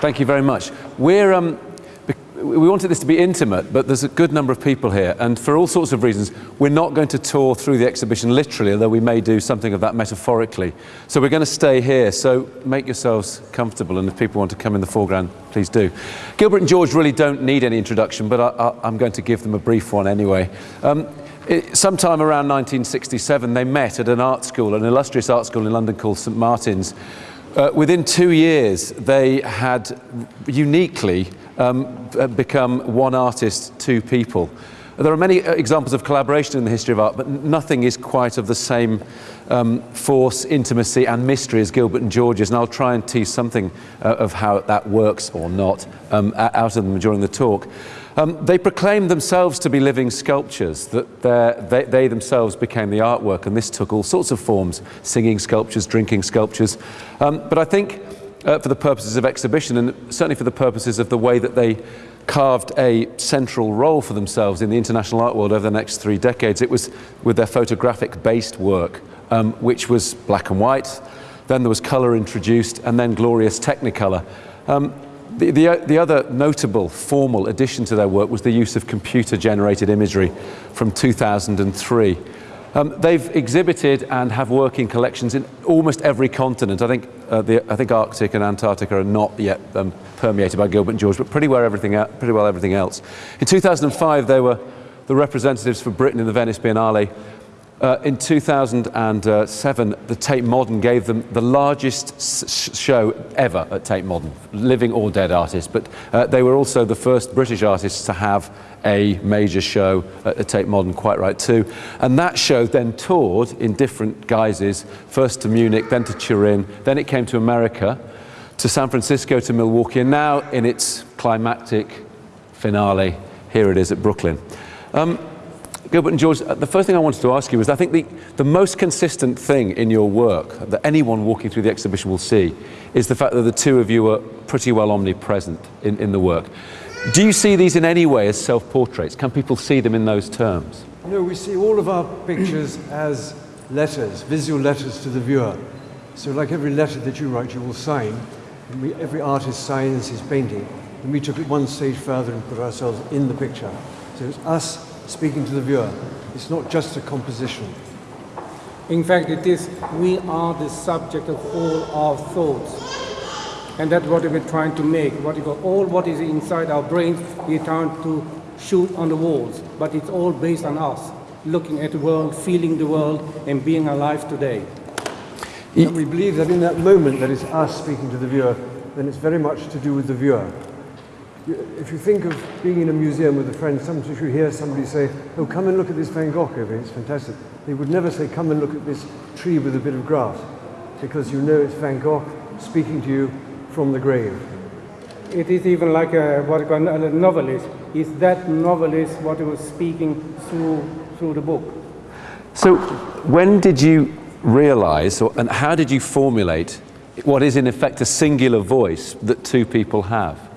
Thank you very much. We're, um, we wanted this to be intimate, but there's a good number of people here, and for all sorts of reasons, we're not going to tour through the exhibition literally, although we may do something of that metaphorically. So we're going to stay here, so make yourselves comfortable, and if people want to come in the foreground, please do. Gilbert and George really don't need any introduction, but I, am going to give them a brief one anyway. Um, it, sometime around 1967, they met at an art school, an illustrious art school in London called St Martin's, uh, within two years, they had uniquely um, uh, become one artist, two people. There are many uh, examples of collaboration in the history of art, but nothing is quite of the same um, force, intimacy and mystery as Gilbert and George's, and I'll try and tease something uh, of how that works or not um, out of them during the talk. Um, they proclaimed themselves to be living sculptures, that they, they, themselves became the artwork, and this took all sorts of forms, singing sculptures, drinking sculptures. Um, but I think uh, for the purposes of exhibition, and certainly for the purposes of the way that they carved a central role for themselves in the international art world over the next three decades, it was with their photographic-based work, um, which was black and white, then there was colour introduced, and then glorious Technicolor. Um, the, the, the, other notable formal addition to their work was the use of computer-generated imagery from 2003. Um, they've exhibited and have working collections in almost every continent. I think, uh, the, I think Arctic and Antarctica are not yet um, permeated by Gilbert and George, but pretty well, everything, pretty well everything else. In 2005, they were the representatives for Britain in the Venice Biennale uh, in 2007, the Tate Modern gave them the largest show ever at Tate Modern, living or dead artists, but uh, they were also the first British artists to have a major show at Tate Modern, quite right too. And that show then toured in different guises, first to Munich, then to Turin, then it came to America, to San Francisco, to Milwaukee, and now in its climactic finale, here it is at Brooklyn. Um, Gilbert and George, uh, the first thing I wanted to ask you is I think the, the most consistent thing in your work that anyone walking through the exhibition will see is the fact that the two of you are pretty well omnipresent in, in the work. Do you see these in any way as self-portraits? Can people see them in those terms? No, we see all of our pictures as letters, visual letters to the viewer. So like every letter that you write, you will sign. We, every artist signs his painting. And we took it one stage further and put ourselves in the picture. So it's us speaking to the viewer. It's not just a composition. In fact, it is, we are the subject of all our thoughts. And that's what we're trying to make. What you call, all what is inside our brains, we're trying to shoot on the walls. But it's all based on us, looking at the world, feeling the world, and being alive today. And we believe that in that moment that is us speaking to the viewer, then it's very much to do with the viewer if you think of being in a museum with a friend, sometimes you hear somebody say, oh, come and look at this Van Gogh over here, it's fantastic. They would never say, come and look at this tree with a bit of grass, because you know it's Van Gogh speaking to you from the grave. It is even like a, what a novelist. Is that novelist what he was speaking through, through the book? So when did you realize, or, and how did you formulate what is in effect a singular voice that two people have?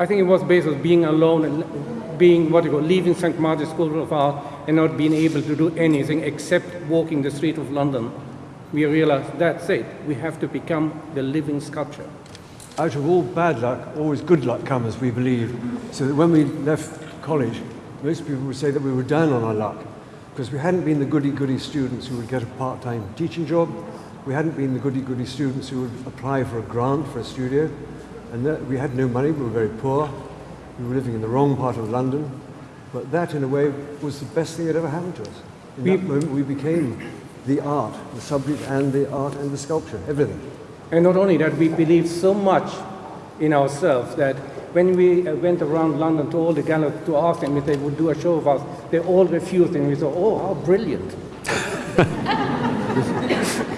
I think it was based on being alone and being what you call leaving St. Martin's School of Art and not being able to do anything except walking the street of London. We realized that's it. We have to become the living sculpture. Out of all bad luck, always good luck comes, we believe. So that when we left college, most people would say that we were down on our luck because we hadn't been the goody-goody students who would get a part-time teaching job. We hadn't been the goody-goody students who would apply for a grant for a studio. And that, we had no money, we were very poor. We were living in the wrong part of London. But that, in a way, was the best thing that ever happened to us. In we, that moment, we became the art, the subject and the art and the sculpture, everything. And not only that, we believed so much in ourselves that when we uh, went around London to all the galleries to ask them if they would do a show of us, they all refused and we thought, oh, how brilliant.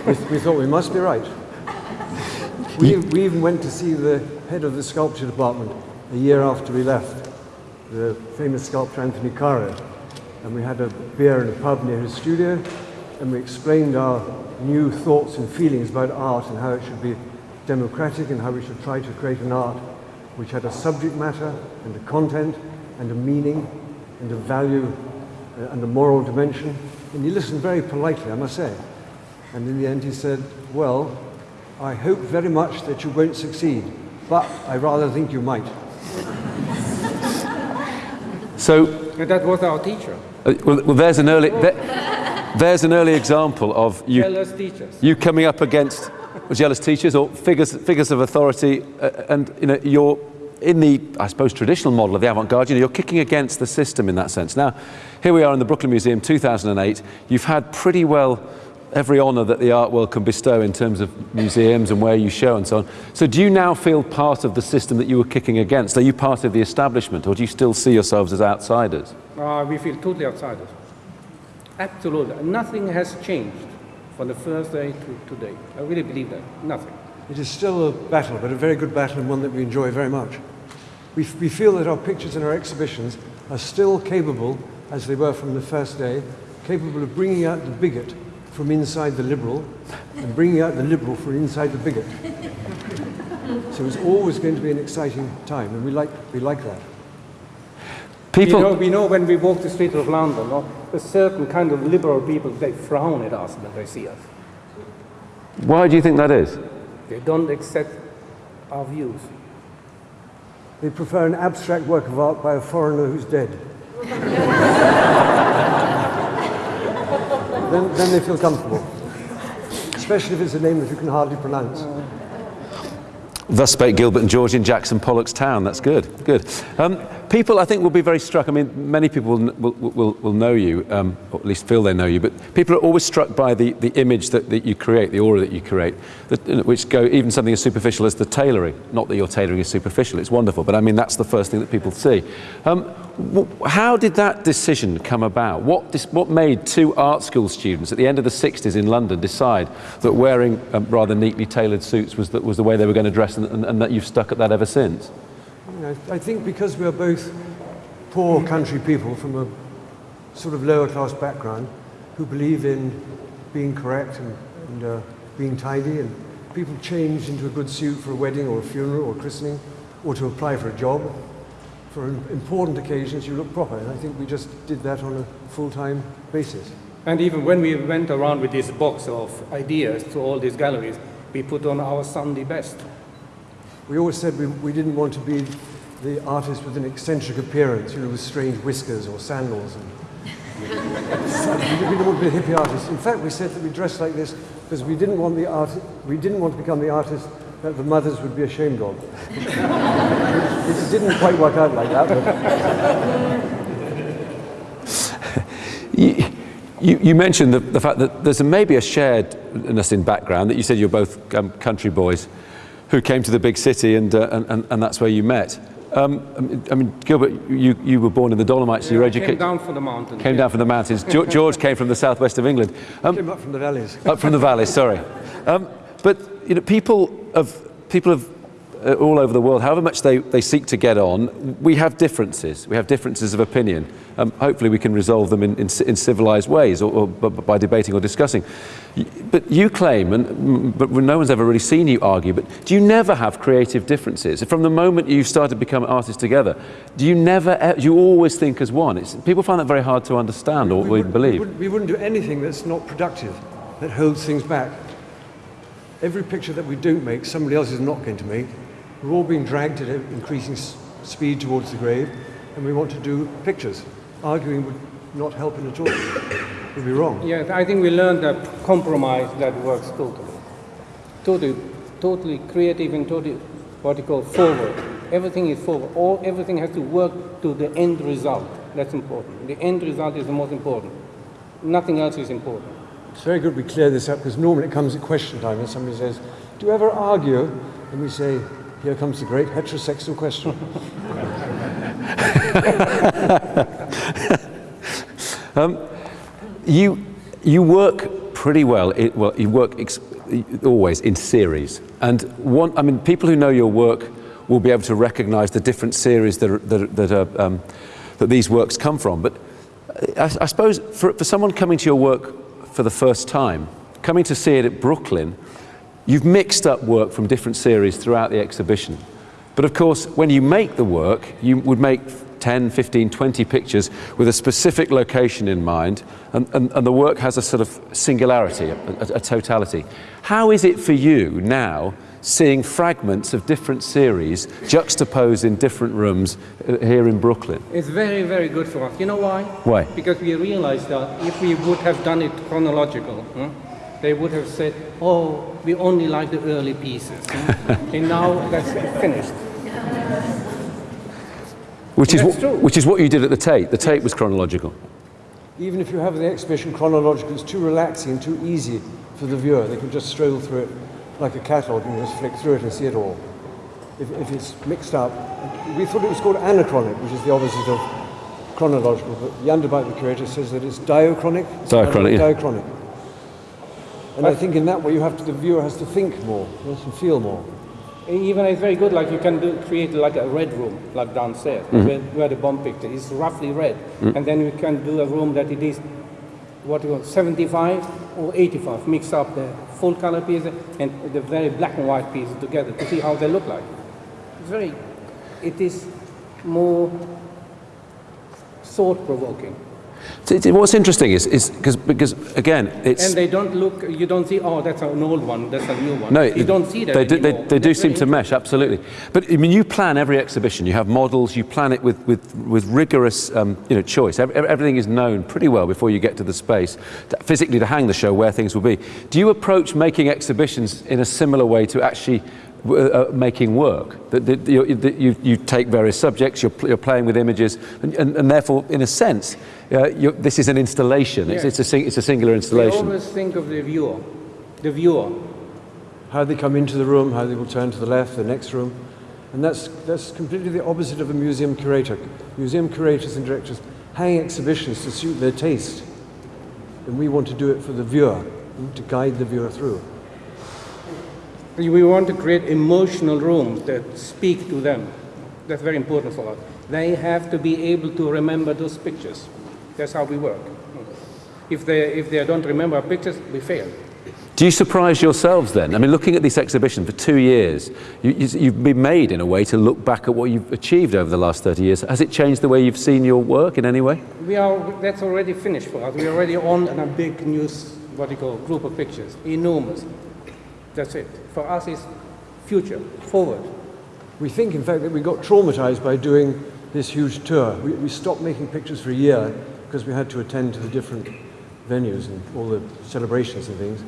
we, we thought we must be right. We, we even went to see the head of the sculpture department a year after we left, the famous sculptor Anthony Caro. And we had a beer in a pub near his studio, and we explained our new thoughts and feelings about art and how it should be democratic and how we should try to create an art which had a subject matter and a content and a meaning and a value uh, and a moral dimension. And he listened very politely, I must say. And in the end he said, well, I hope very much that you won't succeed, but I rather think you might. So, And that was our teacher, uh, well, well, there's an early, there- there's an early example of you, jealous teachers. you coming up against jealous teachers or figures, figures of authority, uh, and you know, you're in the, I suppose, traditional model of the avant-garde, you know, you're kicking against the system in that sense. Now, here we are in the Brooklyn Museum, 2008. You've had pretty well every honour that the art world can bestow in terms of museums and where you show and so on. So do you now feel part of the system that you were kicking against? Are you part of the establishment or do you still see yourselves as outsiders? Uh, we feel totally outsiders. Absolutely. Nothing has changed from the first day to today. I really believe that. Nothing. It is still a battle, but a very good battle and one that we enjoy very much. We, we feel that our pictures and our exhibitions are still capable, as they were from the first day, capable of bringing out the bigot from inside the liberal and bringing out the liberal from inside the bigot. so it's always going to be an exciting time, and we like, we like that. People, You know, we know when we walk the streets of London, no, a certain kind of liberal people, they frown at us when they see us. why do you think that is? They don't accept our views. They prefer an abstract work of art by a foreigner who's dead. then, then they feel comfortable. Especially if it's a name that you can hardly pronounce. Thus spake Gilbert and George in Jackson Pollock's town. That's good, good. Um, people, I think, will be very struck. I mean, many people will, will, will, will know you, um, or at least feel they know you, but people are always struck by the, the image that, that you create, the aura that you create, that, which go even something as superficial as the tailoring. Not that your tailoring is superficial, it's wonderful, but I mean, that's the first thing that people see. Um, how did that decision come about? What, what made two art school students at the end of the 60s in London decide that wearing um, rather neatly tailored suits was the, was the way they were going to dress and, and, and that you've stuck at that ever since? I think because we're both poor country people from a sort of lower class background who believe in being correct and, and uh, being tidy, and people change into a good suit for a wedding or a funeral or christening or to apply for a job. For important occasions, you look proper, and I think we just did that on a full time basis. And even when we went around with this box of ideas to all these galleries, we put on our Sunday best. We always said we, we didn't want to be the artist with an eccentric appearance, you know, with strange whiskers or sandals. And we didn't want to be a hippie artist. In fact, we said that we dressed like this because we didn't want the art, we didn't want to become the artist that the mothers would be ashamed of. it didn't quite work out like that, You, you, you mentioned the, the fact that there's a, maybe a sharedness in background, that you said you're both um, country boys who came to the big city and, uh, and, and, and that's where you met. Um, I mean- Gilbert, you, you were born in the Dolomites, so you were I came educated. down from the mountain. Came down from the mountains. George, George came from the southwest of England. Um, came up from the valleys. up from the valley, sorry. Um, but you know, people of people of uh, all over the world, however much they, they seek to get on, we have differences. We have differences of opinion. Um, hopefully, we can resolve them in, in, in civilized ways, or, or by debating or discussing. But you claim, and but no one's ever really seen you argue. But do you never have creative differences from the moment you started to become artists together? Do you never? Do you always think as one? It's, people find that very hard to understand or even wouldn't- believe. We wouldn't, we wouldn't do anything that's not productive, that holds things back. Every picture that we don't make, somebody else is not going to make. We're all being dragged at increasing speed towards the grave, and we want to do pictures. Arguing would not help it at all. It would be wrong. Yes, I think we learned that compromise that works totally. Totally, totally creative and totally what you call forward. Everything is forward. All everything has to work to the end result. That's important. The end result is the most important. Nothing else is important. It's very good we clear this up because normally it comes at question time and somebody says, Do you ever argue? And we say, Here comes the great heterosexual question. You, you work pretty well. It, well, you work ex- always in series. And one, I mean, people who know your work will be able to recognize the different series that, are, that, that, are, um, that these works come from. But I, I suppose for, for someone coming to your work for the first time, coming to see it at Brooklyn, you've mixed up work from different series throughout the exhibition. But of course, when you make the work, you would make 10, 15, 20 pictures with a specific location in mind, and, and, and the work has a sort of singularity, a, a, a totality. How is it for you now seeing fragments of different series juxtaposed in different rooms uh, here in Brooklyn. It's very, very good for us. You know why? Why? Because we realized that if we would have done it chronological, huh, they would have said, oh, we only like the early pieces. and now that's finished. Which is, what, which is what you did at the Tate. The Tate was chronological. Even if you have the exhibition chronological, it's too relaxing and too easy for the viewer. They can just stroll through it like a catalogue and just flick through it and see it all. If, if it's mixed up, we thought it was called anachronic, which is the opposite of chronological, but the underbite, the curator, says that it's diachronic. Diachronic, yeah. Diachronic. And I think in that way you have to, the viewer has to think more, has to feel more. Even it's very good, like you can do, create like a red room, like downstairs, mm-hmm. where, where the bomb picture is roughly red. Mm. And then you can do a room that it is, what you call, 75 or 85, mix up the full color pieces and the very black and white pieces together to see how they look like. It's very, it is more thought provoking. So What's interesting is, is because, because again, it's And they don't look, you don't see, oh, that's an old one, that's a new one. No, you don't see that They do, they, they do seem to mesh, absolutely. But I mean, you plan every exhibition. You have models. You plan it with, with, with rigorous, um, you know, choice. Ev- ev- everything is known pretty well before you get to the space, to, physically to hang the show where things will be. Do you approach making exhibitions in a similar way to actually uh, uh, making work? That, that you, that you, you take various subjects. You're, you're playing with images, and, and, and therefore, in a sense, uh, you're, this is an installation. It's, it's, a, sing, it's a singular We installation. always think of the viewer, the viewer. how they come into the room, how they will turn to the left, the next room. And that's, that's completely the opposite of a museum curator. Museum curators and directors hang exhibitions to suit their taste. And we want to do it for the viewer, to guide the viewer through. We want to create emotional rooms that speak to them. That's very important for us. They have to be able to remember those pictures. That's how we work. If they, if they don't remember our pictures, we fail. Do you surprise yourselves then? I mean, looking at this exhibition for two years, you, you, you've been made in a way to look back at what you've achieved over the last 30 years. Has it changed the way you've seen your work in any way? We are, that's already finished for us. We're already on a big news, what do you call, group of pictures. Enormous. That's it. For us, it's future, forward. We think, in fact, that we got traumatized by doing this huge tour. We, we stopped making pictures for a year because we had to attend to the different venues and all the celebrations and things.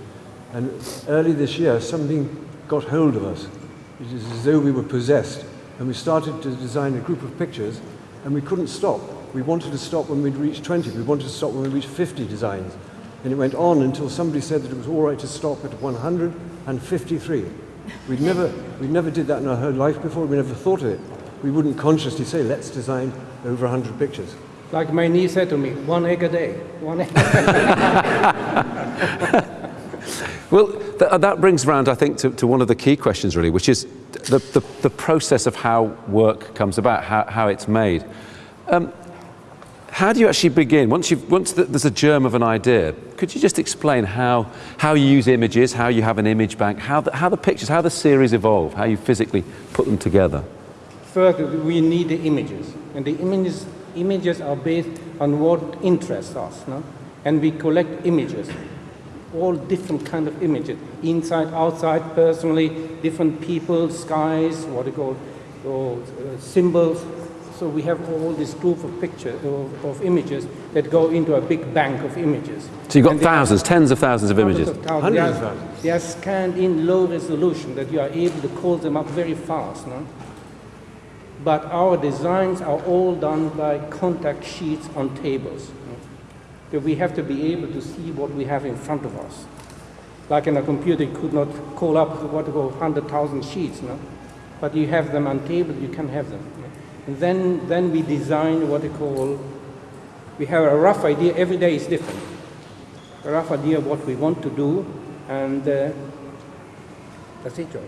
And early this year, something got hold of us. It is as though we were possessed. And we started to design a group of pictures, and we couldn't stop. We wanted to stop when we'd reached 20. We wanted to stop when we reached 50 designs. And it went on until somebody said that it was all right to stop at 153. We'd never, we never did that in our whole life before. We never thought of it. We wouldn't consciously say, let's design over 100 pictures. Like my niece said to me, one egg a day. One egg. Well, th- uh, that brings around, I think, to, to one of the key questions, really, which is the, the, the process of how work comes about, how, how it's made. Um, how do you actually begin? Once, you've, once th- there's a germ of an idea, could you just explain how, how you use images, how you have an image bank, how the, how the pictures, how the series evolve, how you physically put them together? First, we need the images, and the images, images are based on what interests us, no? and we collect images, all different kind of images, inside, outside, personally, different people, skies, what do you call, or, uh, symbols. So we have all this group of pictures, of, of images that go into a big bank of images. So you've got And they are- thousands, tens of thousands of images. Of thousands. Hundreds They of are- thousands. They are scanned in low resolution that you are able to call them up very fast. No? But our designs are all done by contact sheets on tables. no? That we have to be able to see what we have in front of us. Like in a computer, you could not call up what to go 100,000 sheets, no? But you have them on table, you can have them. no? And then, then we design what we call, we have a rough idea, every day is different a rough idea of what we want to do, and uh, that's it, George.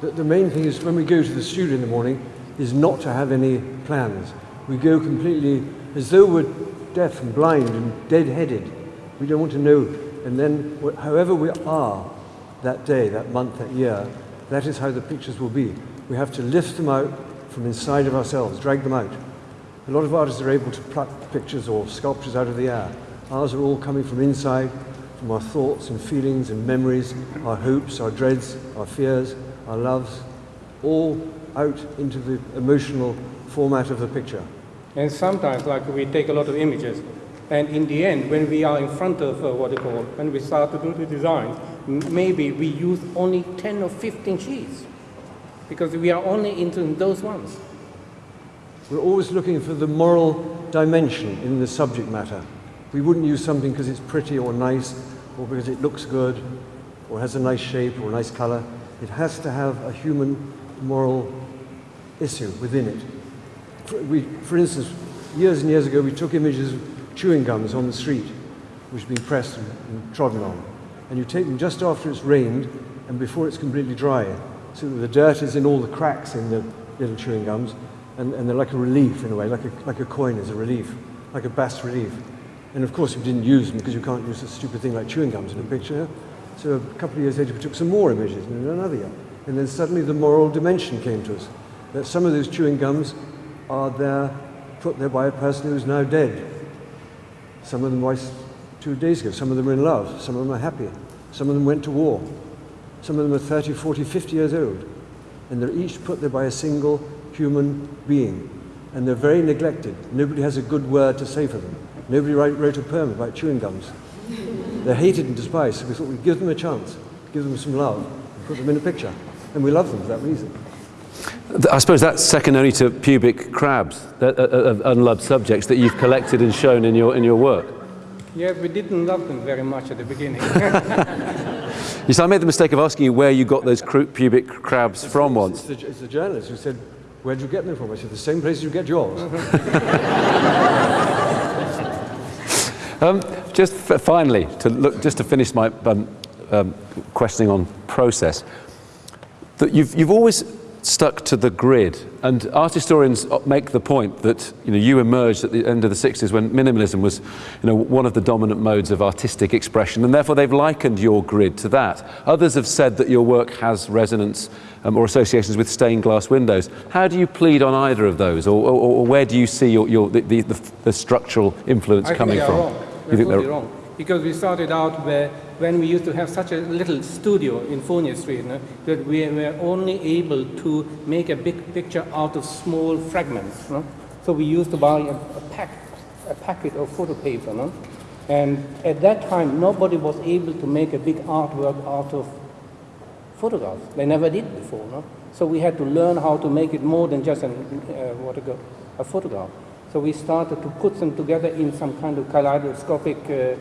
The, the main thing is when we go to the studio in the morning is not to have any plans. We go completely as though we're deaf and blind and dead-headed. We don't want to know. And then however we are that day, that month, that year, that is how the pictures will be. We have to lift them out from inside of ourselves, drag them out. A lot of artists are able to pluck pictures or sculptures out of the air. Ours are all coming from inside, from our thoughts and feelings and memories, our hopes, our dreads, our fears, our loves, all out into the emotional format of the picture. And sometimes, like we take a lot of images, and in the end, when we are in front of uh, what you call, when we start to do the design, maybe we use only 10 or 15 sheets because we are only into those ones. We're always looking for the moral dimension in the subject matter. We wouldn't use something because it's pretty or nice, or because it looks good, or has a nice shape or a nice color. It has to have a human moral issue within it. For, we, for instance, years and years ago, we took images of chewing gums on the street, which had been pressed and, and trodden on. And you take them just after it's rained and before it's completely dry, so the dirt is in all the cracks in the little chewing gums, and, and they're like a relief in a way, like a, like a coin is a relief, like a bas relief. And of course, we didn't use them because you can't use a stupid thing like chewing gums in a picture. So a couple of years later, we took some more images, and another year. And then suddenly the moral dimension came to us that some of those chewing gums are there, put there by a person who's now dead. Some of them was two days ago, some of them are in love, some of them are happy, some of them went to war, some of them are 30, 40, 50 years old. And they're each put there by a single human being. And they're very neglected. Nobody has a good word to say for them. Nobody write, wrote a poem about chewing gums. They're hated and despised, so we thought we'd give them a chance, give them some love, and put them in a picture. And we love them for that reason. I suppose that's second only to pubic crabs, that, uh, uh, unloved subjects that you've collected and shown in your, in your work. Yes, we didn't love them very much at the beginning. Yes, I made the mistake of asking you where you got those pubic crabs from once. It's the, it's the journalist who said, Where'd you get them from? I said, The same place you get yours. Um, just f- finally, to look, just to finish my um, um, questioning on process, that you've, you've always stuck to the grid, and art historians make the point that you know you emerged at the end of the 60s when minimalism was, you know, one of the dominant modes of artistic expression, and therefore they've likened your grid to that. Others have said that your work has resonance um, or associations with stained glass windows. How do you plead on either of those, or, or, or where do you see your, your, the, the, the, the structural influence I coming think they are from? wrong. You think totally they're- wrong. Because we started out where, when we used to have such a little studio in Fournier Street, that we were only able to make a big picture out of small fragments. So we used to buy a, a, pack, a packet of photo paper. And at that time, nobody was able to make a big artwork out of photographs. They never did before. So we had to learn how to make it more than just an, uh, what go, a photograph. So we started to put them together in some kind of kaleidoscopic uh,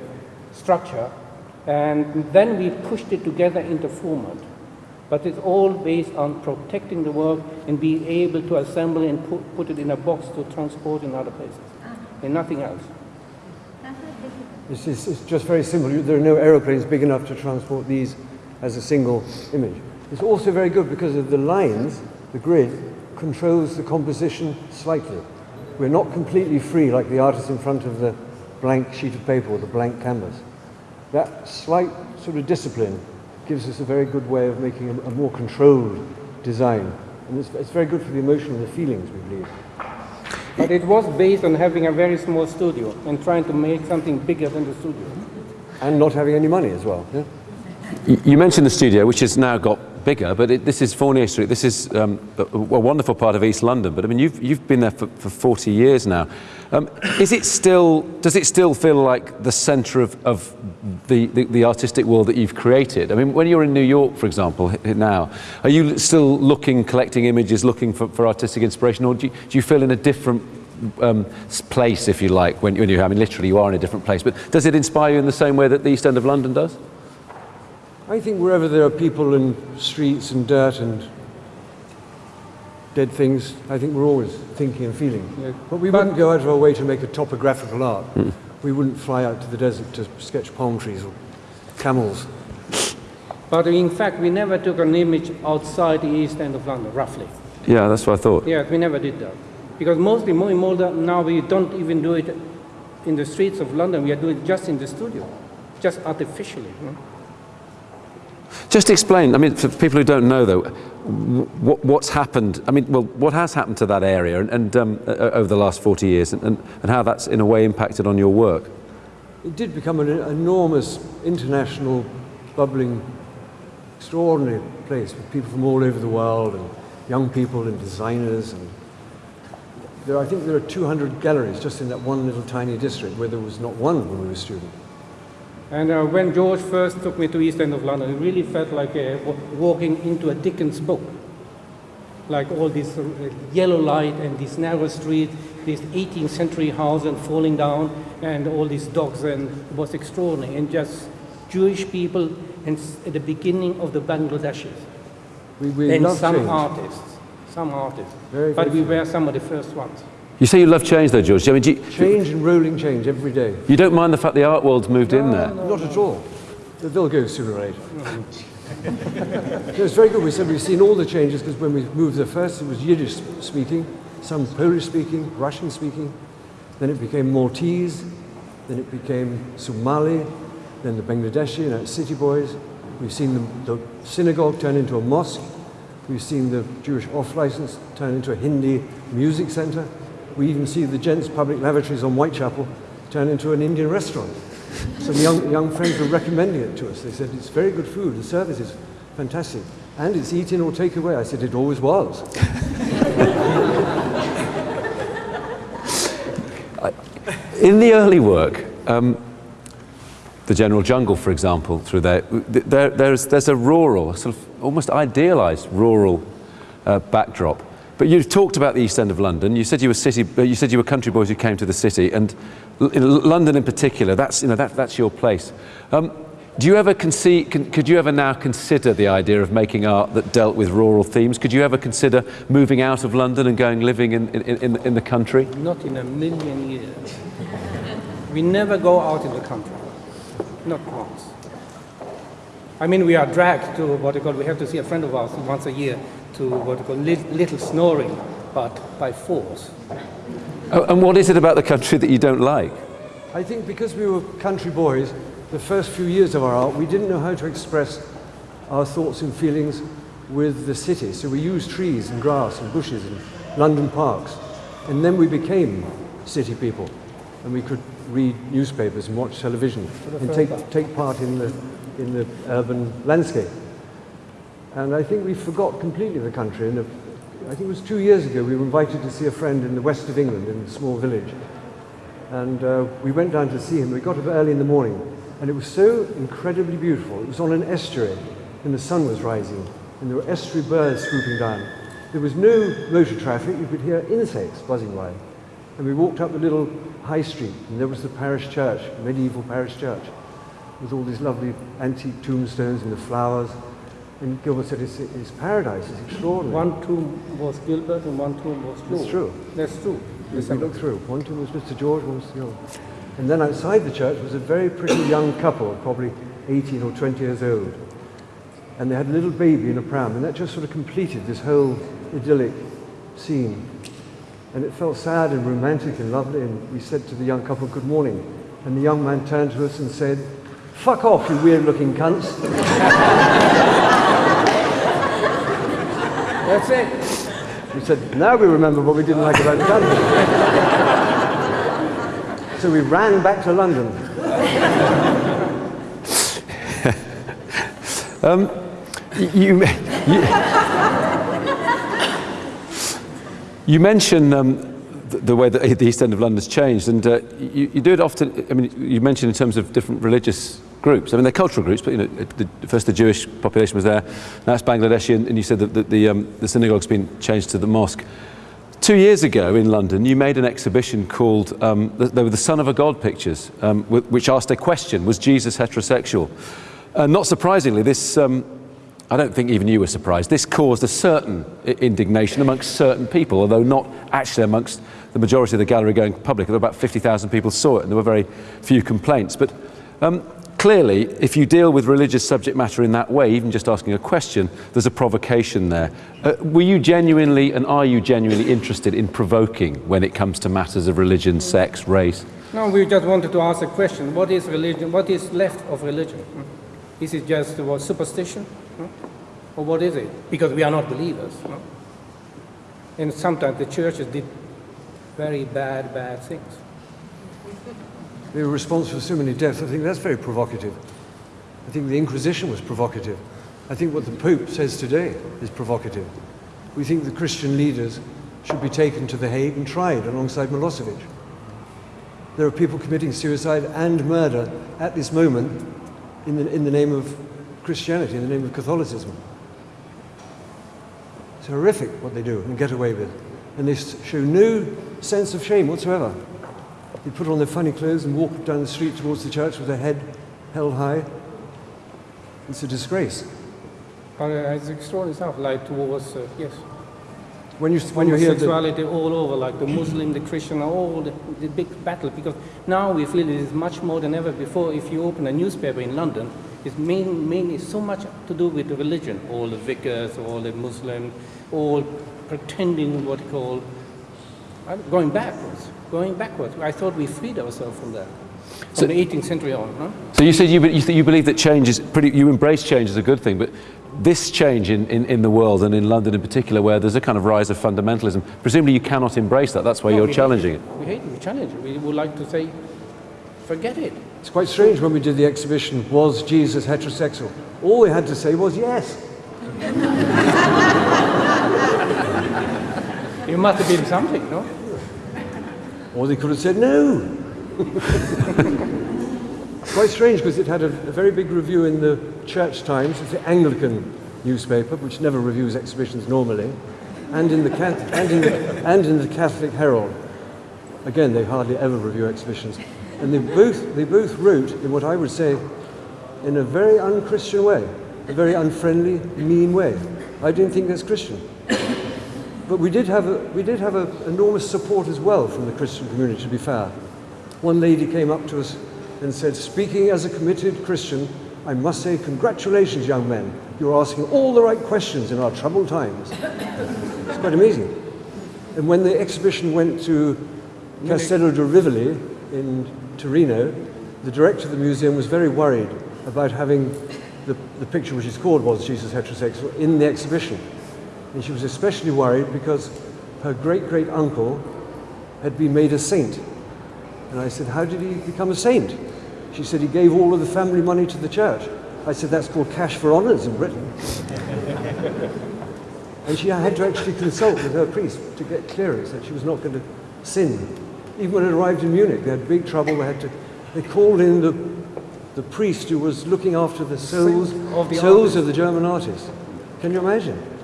structure, and then we pushed it together into format. But it's all based on protecting the work and being able to assemble and put, put it in a box to transport in other places, and nothing else. It's, it's, it's just very simple. There are no aeroplanes big enough to transport these as a single image. It's also very good because of the lines, the grid, controls the composition slightly. We're not completely free like the artist in front of the blank sheet of paper or the blank canvas. That slight sort of discipline gives us a very good way of making a, a more controlled design. And it's, it's very good for the emotion and the feelings, we believe. But it was based on having a very small studio and trying to make something bigger than the studio. And not having any money as well. Yeah? You- You mentioned the studio, which has now got bigger, but it, this is Fournier Street. This is um, a, a wonderful part of East London. But I mean, you've, you've been there for, for 40 years now. Um, is it still, does it still feel like the centre of, of the, the, the artistic world that you've created? I mean, when you're in New York, for example, now, are you still looking, collecting images, looking for, for artistic inspiration, or do you, do you feel in a different um, place, if you like, when, when you, I mean, literally you are in a different place, but does it inspire you in the same way that the East End of London does? I think wherever there are people and streets and dirt and dead things, I think we're always thinking and feeling. Yeah. But we But- wouldn't go out of our way to make a topographical art. Hmm. We wouldn't fly out to the desert to sketch palm trees or camels. But in fact, we never took an image outside the east end of London, roughly. Yeah, that's what I thought. Yeah, we never did that. Because mostly more and more now we don't even do it in the streets of London, we are doing it just in the studio, just artificially. you know. Just explain, I mean, for people who don't know though, what, what's happened, I mean, well, what has happened to that area and, and um, o- over the last 40 years and, and, and how that's in a way impacted on your work? It did become an enormous international bubbling extraordinary place with people from all over the world and young people and designers. And there, I think there are 200 galleries just in that one little tiny district where there was not one when we were students. And uh, when George first took me to East End of London, it really felt like uh, walking into a Dickens book. Like all this uh, yellow light and this narrow street, this 18th century house and falling down, and all these dogs, and it was extraordinary. And just Jewish people and at the beginning of the Bangladeshis. We, we and some change. artists, some artists. Very, but we were some of the first ones. You say you love change, though, George. I mean, you, Change and rolling change every day. you don't mind the fact the art world's moved in there? Not at all. They'll go sooner or later. it was very good. We said we've seen all the changes because when we moved there first, it was Yiddish speaking, some Polish speaking, Russian speaking. Then it became Maltese. Then it became Somali. Then the Bangladeshi, you know, city boys. We've seen the, the synagogue turn into a mosque. We've seen the Jewish off-license turn into a Hindi music center. We even see the gents' public lavatories on Whitechapel turn into an Indian restaurant. Some young, young friends were recommending it to us. They said, it's very good food, the service is fantastic. And it's eat in or take away. I said, it always was. In the early work, um, the General Jungle, for example, through there, there there's, there's a rural, sort of almost idealised rural uh, backdrop. But you've talked about the East End of London. You said you were city, uh, you said you were country boys who came to the city, and in London in particular, that's you know that, that's your place. Um, do you ever conceive, con, could you ever now consider the idea of making art that dealt with rural themes? Could you ever consider moving out of London and going living in, in, in, in the country? Not in a million years. We never go out in the country. Not once. I mean, we are dragged to what you call, we have to see a friend of ours once a year to what we call li- little snoring, but by force. Oh, and what is it about the country that you don't like? I think because we were country boys, the first few years of our art, we didn't know how to express our thoughts and feelings with the city. So we used trees and grass and bushes and London parks. And then we became city people. And we could read newspapers and watch television and take, take part in the, in the urban landscape. And I think we forgot completely the country. And I think it was two years ago we were invited to see a friend in the west of England in a small village. And uh, we went down to see him. We got up early in the morning, and it was so incredibly beautiful. It was on an estuary, and the sun was rising, and there were estuary birds swooping down. There was no motor traffic. You could hear insects buzzing by. And we walked up the little high street, and there was the parish church, medieval parish church, with all these lovely antique tombstones and the flowers. And Gilbert said, it's, it's paradise, it's extraordinary. One tomb was Gilbert and one tomb was George. That's true. That's true. Yes, we looked through. One tomb was Mr. George, one was the other. And then outside the church was a very pretty young couple, probably 18 or 20 years old. And they had a little baby in a pram, and that just sort of completed this whole idyllic scene. And it felt sad and romantic and lovely, and we said to the young couple, good morning. And the young man turned to us and said, fuck off, you weird-looking cunts. That's it. We said, now we remember what we didn't like about the country. so we ran back to London. You, you, you mention um, the, the way that the East End of London has changed, and uh, you, you do it often. I mean, you mentioned in terms of different religious groups. I mean, they're cultural groups, but you know, the, first the Jewish population was there, now it's Bangladeshi, and, and you said that the, the, um, the synagogue's been changed to the mosque. Two years ago in London, you made an exhibition called um, the, they were the Son of a God pictures, um, which asked a question: Was Jesus heterosexual? Uh, not surprisingly, this. Um, I don't think even you were surprised. This caused a certain indignation amongst certain people, although not actually amongst the majority of the gallery going public. About 50,000 people saw it, and there were very few complaints. But um, clearly, if you deal with religious subject matter in that way, even just asking a question, there's a provocation there. Uh, were you genuinely, and are you genuinely interested in provoking when it comes to matters of religion, sex, race? No, we just wanted to ask a question. What is religion? What is left of religion? Hmm? Is it just what, superstition? Hmm? Or what is it? Because we are not believers. no? And sometimes the churches did very bad, bad things. They were responsible for so many deaths. I think that's very provocative. I think the Inquisition was provocative. I think what the Pope says today is provocative. We think the Christian leaders should be taken to The Hague and tried alongside Milosevic. There are people committing suicide and murder at this moment in the, in the name of Christianity, in the name of Catholicism. It's horrific what they do and get away with. And they show no sense of shame whatsoever. They put on their funny clothes and walk down the street towards the church with their head held high. It's a disgrace. But uh, it's extraordinary stuff, like towards, uh, yes, When you, when you hear the, homosexuality all over, like the Muslim, the Christian, all the, the big battle. Because now we feel it is much more than ever before. If you open a newspaper in London, it's main, mainly so much to do with the religion. All the vicars, all the Muslims, all pretending what you call uh, going backwards, going backwards. I thought we freed ourselves from that. From So- the 18th century on, huh? So you said you, be- you, th- you believe that change is pretty, you embrace change as a good thing, but this change in, in, in the world and in London in particular, where there's a kind of rise of fundamentalism, presumably you cannot embrace that. That's why No, you're challenging it. We hate it, we challenge it. We would like to say, forget it. it's quite strange when we did the exhibition, was Jesus heterosexual? All we had to say was yes. It must have been something, no? Or they could have said no. Quite strange because it had a, a very big review in the Church Times, it's the Anglican newspaper, which never reviews exhibitions normally, and in the, and in the, and in the Catholic Herald. Again, they hardly ever review exhibitions. And they both, they both wrote in what I would say in a very unchristian way, a very unfriendly, mean way. I didn't think that's Christian. But we did have, a, we did have a, enormous support as well from the Christian community, to be fair. One lady came up to us and said, Speaking as a committed Christian, I must say, congratulations, young men. You're asking all the right questions in our troubled times. It's quite amazing. And when the exhibition went to Castello di Rivoli in Torino, the director of the museum was very worried about having the, the picture, which is called Was Jesus Heterosexual, in the exhibition. And she was especially worried because her great great uncle had been made a saint. And I said, How did he become a saint? She said, He gave all of the family money to the church. I said, That's called cash for honours in Britain. and she had to actually consult with her priest to get clearance that she was not going to sin. Even when it arrived in Munich, they had big trouble. They had to, they called in the, the priest who was looking after the souls, of the souls of the German artists. Can you imagine?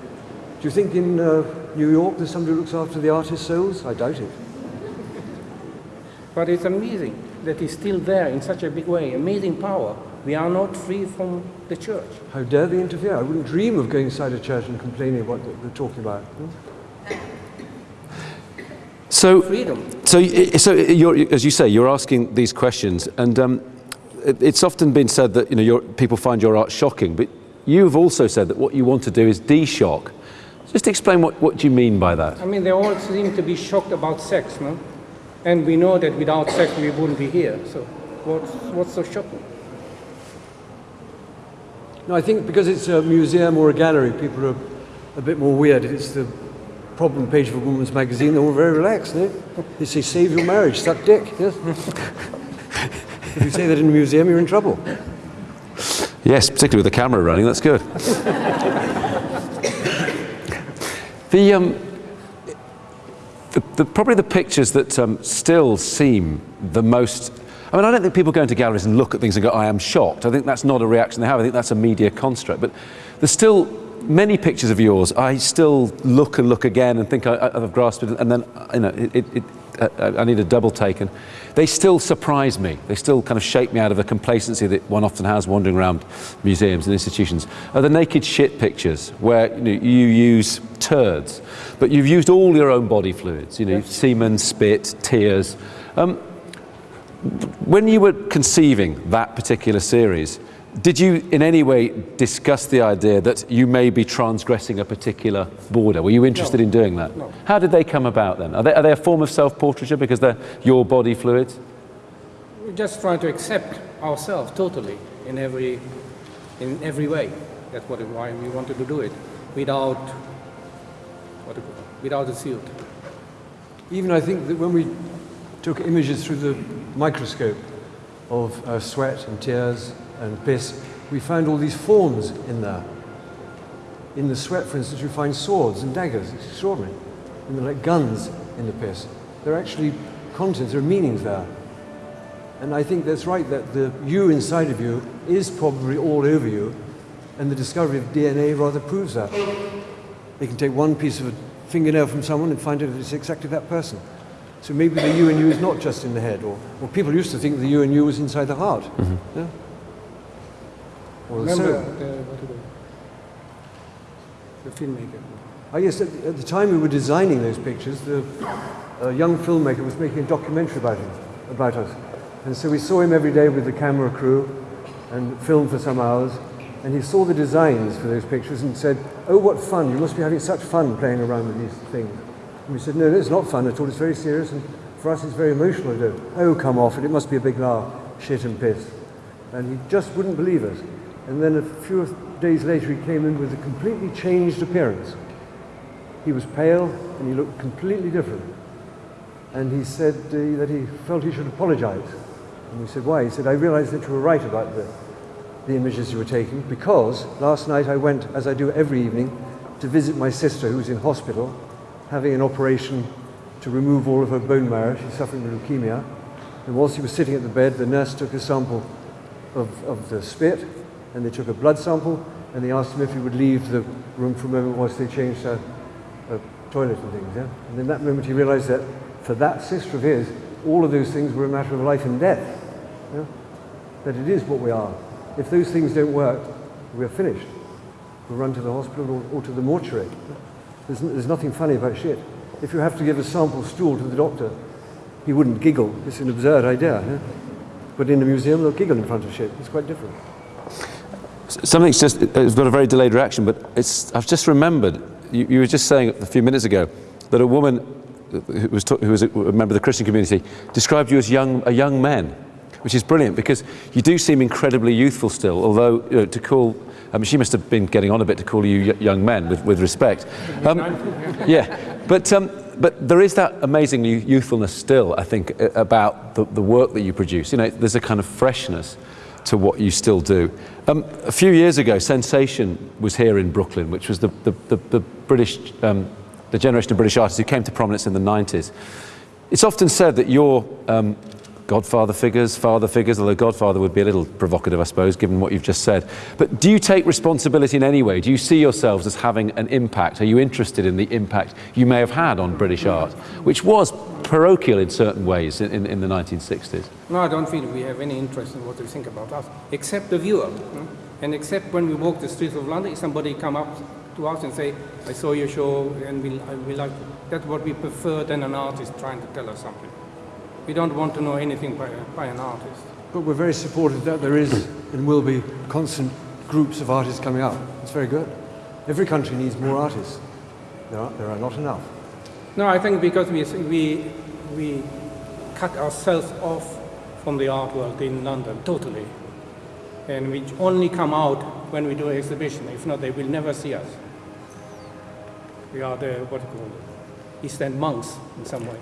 Do you think in uh, New York there's somebody who looks after the artist's souls? I doubt it. But it's amazing that it's still there in such a big way. Amazing power. We are not free from the church. How dare they interfere? I wouldn't dream of going inside a church and complaining about what they're talking about. So, Freedom. so, so you're, as you say, you're asking these questions, and um, it- it's often been said that you know people find your art shocking, but you've also said that what you want to do is de-shock. Just explain what, what do you mean by that. I mean, they all seem to be shocked about sex, no? And we know that without sex we wouldn't be here. So what's, what's so shocking? No, I think because it's a museum or a gallery, people are a bit more weird. It's the problem page of a woman's magazine, they're all very relaxed. No? They say, save your marriage, suck dick. Yes? if you say that in a museum, you're in trouble. Yes, particularly with the camera running, that's good. the, um, the, the, probably the pictures that um, still seem the most. I mean, I don't think people go into galleries and look at things and go, I am shocked. I think that's not a reaction they have. I think that's a media construct. But there's still many pictures of yours. I still look and look again and think I, I've grasped it, and then, you know, it, it, I need a double take. And they still surprise me. They still kind of shake me out of the complacency that one often has wandering around museums and institutions. Are the naked shit pictures where you, know, you use turds, but you've used all your own body fluids, you know, semen, spit, tears. Um, when you were conceiving that particular series, did you in any way discuss the idea that you may be transgressing a particular border? Were you interested No. in doing that? No. How did they come about then? Are they, are they a form of self-portraiture because they're your body fluids? We're just trying to accept ourselves totally in every, in every way. That's what, why we wanted to do it, without, what, do you call it? without a shield. Even I think that when we took images through the microscope of uh, sweat and tears and piss, we found all these forms in there. In the sweat, for instance, you find swords and daggers. It's extraordinary. And they're like guns in the piss. There are actually contents, there are meanings there. And I think that's right, that the you inside of you is probably all over you, and the discovery of DNA rather proves that. They can take one piece of a fingernail from someone and find out if it's exactly that person. So maybe the you and you is not just in the head, or, or people used to think the you and you was inside the heart. Mm-hmm. Yeah? Or Remember soul. Uh, the, what do they- the filmmaker. I guess at, at the time we were designing those pictures, the a young filmmaker was making a documentary about him, about us. And so we saw him every day with the camera crew and filmed for some hours. And he saw the designs for those pictures and said, oh, what fun, you must be having such fun playing around with these things. And we said, no, it's not fun at all, it's very serious and for us it's very emotional to do. Oh, come off it, it must be a big laugh, shit and piss. And he just wouldn't believe us. And then a few days later he came in with a completely changed appearance. He was pale and he looked completely different. And he said uh, that he felt he should apologize. And we said, why? He said, I realized that you were right about the, the images you were taking because last night I went, as I do every evening, to visit my sister who's in hospital having an operation to remove all of her bone marrow. She's suffering with leukemia. And whilst he was sitting at the bed, the nurse took a sample of, of the spit and they took a blood sample and they asked him if he would leave the room for a moment whilst they changed her, her toilet and things. Yeah? And in that moment he realized that for that sister of his, all of those things were a matter of life and death. Yeah? That it is what we are. If those things don't work, we're finished. We'll run to the hospital or, or to the mortuary. There's, there's nothing funny about shit. If you have to give a sample stool to the doctor, he wouldn't giggle. It's an absurd idea. Yeah? But in a museum, they'll giggle in front of shit. It's quite different. Something's just, it's got a very delayed reaction, but it's, I've just remembered, you, you were just saying a few minutes ago that a woman who was, who was a member of the Christian community described you as young, a young man, which is brilliant because you do seem incredibly youthful still, although you know, to call, I mean, she must have been getting on a bit to call you young men with, with respect. Um, yeah, but, um, but there is that amazing youthfulness still, I think, about the, the work that you produce. You know, there's a kind of freshness to what you still do. Um, a few years ago, Sensation was here in Brooklyn, which was the, the, the, the British, um, the generation of British artists who came to prominence in the 90s. It's often said that your um, godfather figures, father figures, although godfather would be a little provocative, I suppose, given what you've just said. But do you take responsibility in any way? Do you see yourselves as having an impact? Are you interested in the impact you may have had on British art, which was parochial in certain ways in, in, in the 1960s? No, I don't feel we have any interest in what they think about us, except the viewer. And except when we walk the streets of London, somebody come up to us and say, I saw your show and we, we like it. That's what we prefer than an artist trying to tell us something. We don't want to know anything by, by an artist. But we're very supportive that there is and will be constant groups of artists coming up. It's very good. Every country needs more artists. There are, there are not enough. No, I think because we, we, we cut ourselves off from the art world in London totally. And we only come out when we do an exhibition. If not, they will never see us. We are the, what do you call it, East End monks in some way.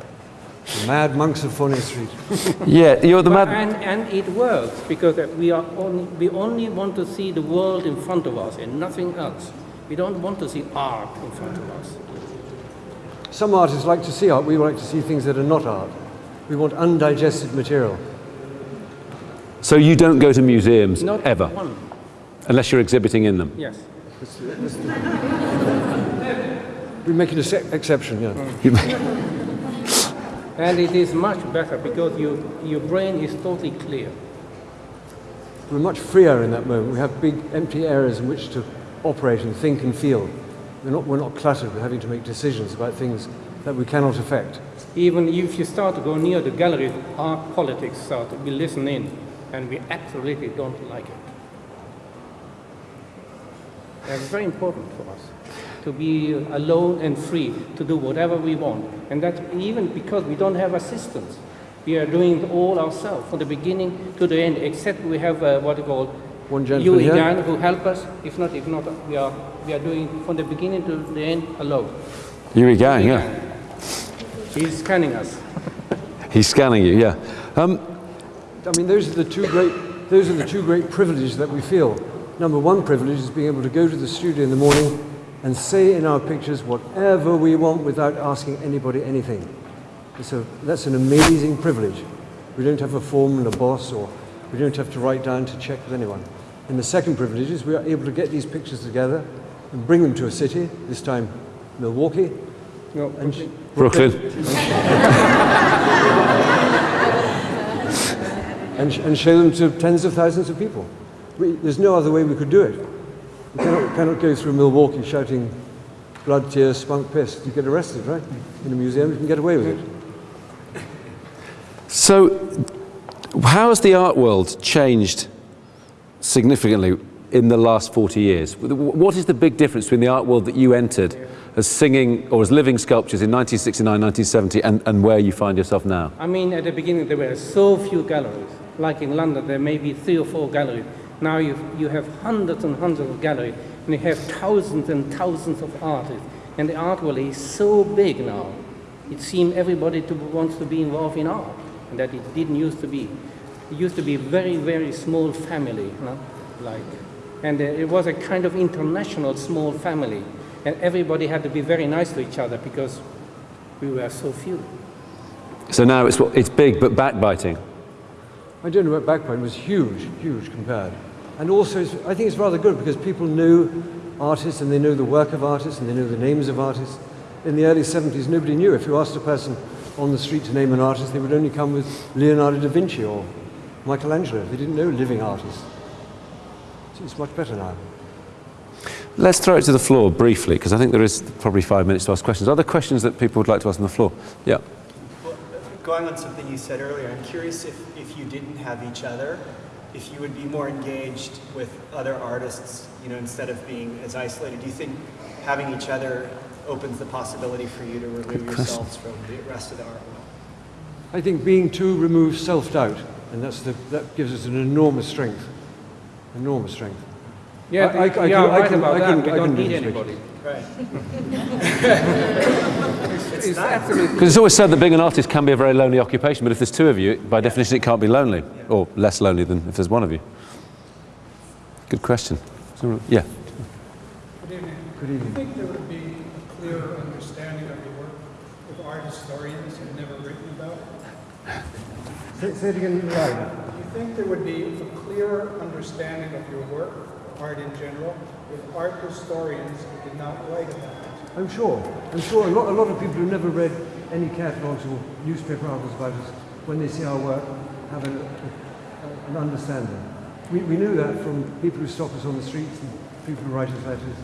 The mad monks of Fournier Street. Yeah, you're the But- mad. and, and it works because we, are only, we only want to see the world in front of us and nothing else. We don't want to see art in front of us. Some artists like to see art. We like to see things that are not art. We want undigested material. So you don't go to museums Not ever, one. unless you're exhibiting in them. Yes. We make an ex- exception, yeah. And it is much better because you, your brain is totally clear. We're much freer in that moment. We have big empty areas in which to operate and think and feel. We're not, we're not cluttered with having to make decisions about things that we cannot affect. Even if you start to go near the gallery, our politics start, we listen in, and we absolutely don't like it. That's very important for us to be alone and free to do whatever we want. And that even because we don't have assistants. We are doing it all ourselves from the beginning to the end, except we have uh, what you call One you gentleman here. again who help us. If not, if not, we are we are doing from the beginning to the end alone. Yu Yigang, yeah. He's scanning us. He's scanning you, yeah. Um, I mean, those are the two great, those are the two great privileges that we feel. Number one privilege is being able to go to the studio in the morning and say in our pictures whatever we want without asking anybody anything. So that's an amazing privilege. We don't have a foreman, a boss, or we don't have to write down to check with anyone. And the second privilege is we are able to get these pictures together and bring them to a city, this time Milwaukee, No, and Brooklyn. and, sh- and show them to tens of thousands of people. We, there's no other way we could do it. We cannot, cannot go through Milwaukee shouting blood, tears, spunk, piss. You get arrested, right? In a museum, you can get away with it. So, how has the art world changed significantly in the last 40 years? What is the big difference between the art world that you entered as singing or as living sculptures in 1969, 1970 and, and where you find yourself now? I mean, at the beginning there were so few galleries. Like in London, there may be three or four galleries. Now you you have hundreds and hundreds of galleries, and you have thousands and thousands of artists. And the art world is so big now. It seems everybody to, wants to be involved in art, and that it didn't used to be. It used to be very, very small family, you know, like, and uh, it was a kind of international small family, and everybody had to be very nice to each other because we were so few. So now it's, it's big but backbiting. I don't know about backbone, it was huge, huge compared. And also, it's, I think it's rather good because people knew artists and they knew the work of artists and they knew the names of artists. In the early 70s, nobody knew. If you asked a person on the street to name an artist, they would only come with Leonardo da Vinci or Michelangelo. They didn't know living artists. So it's much better now. Let's throw it to the floor briefly because I think there is probably five minutes to ask questions. Are there questions that people would like to ask on the floor? Yeah. Well, going on something you said earlier, I'm curious if, if you didn't have each other, if you would be more engaged with other artists, you know, instead of being as isolated. Do you think having each other opens the possibility for you to remove yourselves from the rest of the art world? I think being two removes self-doubt, and that's the, that gives us an enormous strength. Enormous strength. Yeah, I- I- I yeah, can- I right can- about I that. can- we I don't can need anybody. Right. It's absolutely Because it's always said that being an artist can be a very lonely occupation, but if there's two of you, by definition, it can't be lonely, or less lonely than if there's one of you. Good question. Yeah. Good evening. Do you think there would be a clearer understanding of your work if art historians had never written about it? Say, say it again loud. Do you think there would be a clearer understanding of your work, art in general, if art historians did not write about it? I'm sure. I'm sure a lot, a lot of people who never read any catalogues or newspaper articles about us, when they see our work, have an, a, an understanding. We, we knew that from people who stop us on the streets and people who write us letters.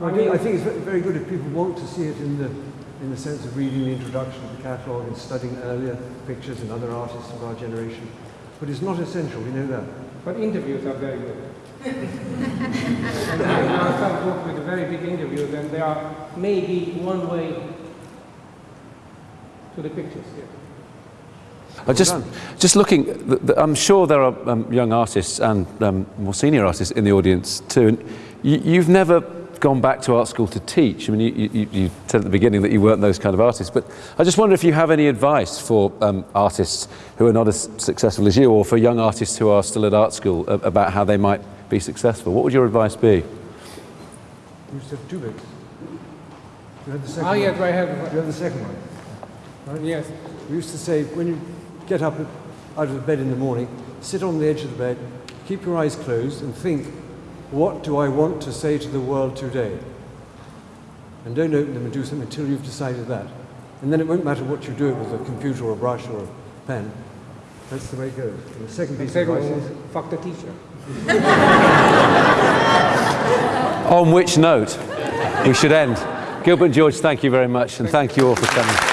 I, think, I think it's very good if people want to see it in the, in the sense of reading the introduction to the catalogue and studying earlier pictures and other artists of our generation. But it's not essential, we know that. But interviews are very good. And there are some books with very big interviews, and there are maybe one way to the pictures. Yeah. I just, just looking, I'm sure there are um, young artists and um, more senior artists in the audience too. And you, you've never gone back to art school to teach. I mean, you, you, you said at the beginning that you weren't those kind of artists. But I just wonder if you have any advice for um, artists who are not as successful as you, or for young artists who are still at art school, about how they might be successful. What would your advice be? You used to have two bits. You had the second Ah, one. yes, I You have. have the second one. Yes. We used to say, when you get up out of bed in the morning, sit on the edge of the bed, keep your eyes closed, and think, what do I want to say to the world today? And don't open them and do something until you've decided that. And then it won't matter what you do with a computer or a brush or a pen. That's the way it goes. And the second piece of Second advice one, is, fuck the teacher. On which note we should end. Gilbert and George, thank you very much, and thank you all for coming.